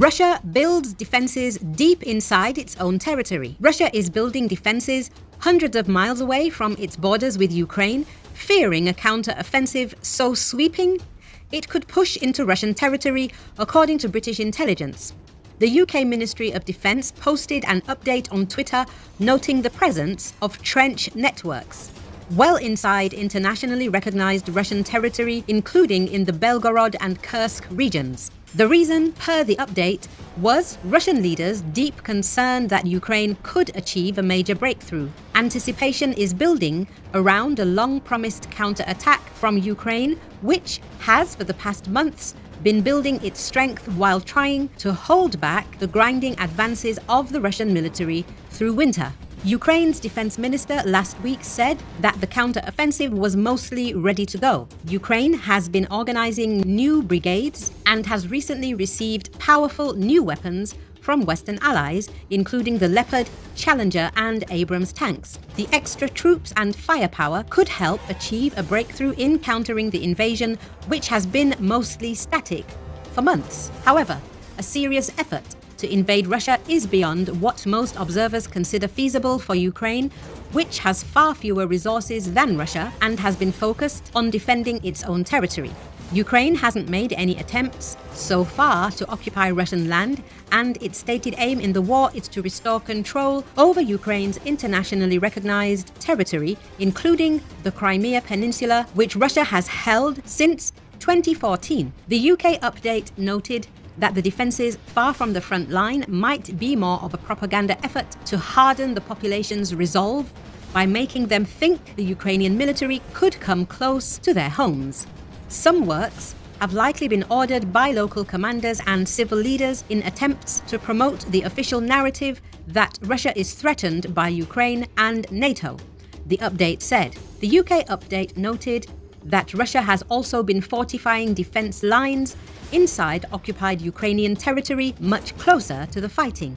Russia builds defenses deep inside its own territory. Russia is building defenses hundreds of miles away from its borders with Ukraine, fearing a counter-offensive so sweeping it could push into Russian territory, according to British intelligence. The UK Ministry of Defence posted an update on Twitter noting the presence of trench networks well inside internationally recognized Russian territory, including in the Belgorod and Kursk regions. The reason, per the update, was Russian leaders' deep concern that Ukraine could achieve a major breakthrough. Anticipation is building around a long-promised counter-attack from Ukraine, which has, for the past months, been building its strength while trying to hold back the grinding advances of the Russian military through winter. Ukraine's defense minister last week said that the counter-offensive was mostly ready to go. Ukraine has been organizing new brigades and has recently received powerful new weapons from Western allies, including the Leopard, Challenger and Abrams tanks. The extra troops and firepower could help achieve a breakthrough in countering the invasion, which has been mostly static for months. However, a serious effort to invade Russia is beyond what most observers consider feasible for Ukraine, which has far fewer resources than Russia and has been focused on defending its own territory. Ukraine hasn't made any attempts so far to occupy Russian land, and its stated aim in the war is to restore control over Ukraine's internationally recognized territory, including the Crimea Peninsula, which Russia has held since 2014. The UK update noted that the defences far from the front line might be more of a propaganda effort to harden the population's resolve by making them think the Ukrainian military could come close to their homes. Some works have likely been ordered by local commanders and civil leaders in attempts to promote the official narrative that Russia is threatened by Ukraine and NATO. The update said. The UK update noted that Russia has also been fortifying defense lines inside occupied Ukrainian territory much closer to the fighting.